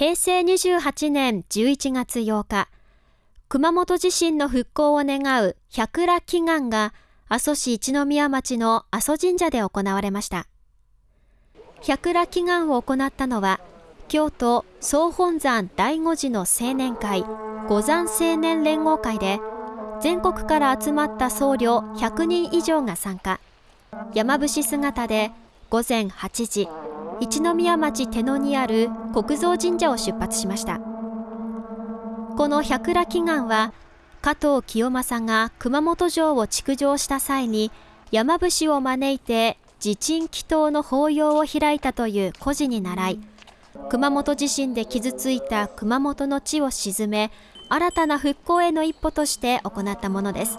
平成28年11月8日、熊本地震の復興を願う百羅祈願が阿蘇市一宮町の阿蘇神社で行われました。百羅祈願を行ったのは、京都総本山第五寺の青年会五山青年連合会で、全国から集まった僧侶100人以上が参加。山伏姿で午前8時、一宮町手野にある国蔵神社を出発しました。この百羅祈願は加藤清正が熊本城を築城した際に山伏を招いて地鎮祈祷の法要を開いたという故事に倣い熊本地震で傷ついた熊本の地を鎮め新たな復興への一歩として行ったものです。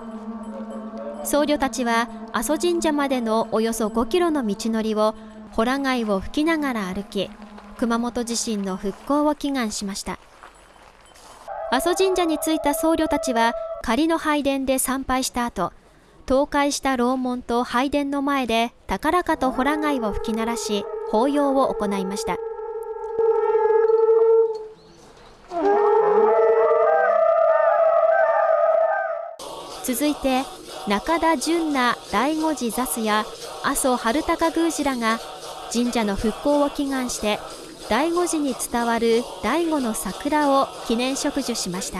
僧侶たちは阿蘇神社までのおよそ5キロの道のりをホラ貝を吹きながら歩き熊本地震の復興を祈願しました。阿蘇神社に着いた僧侶たちは仮の拝殿で参拝した後倒壊した楼門と拝殿の前で高らかとホラ貝を吹き鳴らし法要を行いました。続いて中田純那第五次座須や阿蘇春高宮司らが神社の復興を祈願して醍醐寺に伝わる醍醐の桜を記念植樹しました。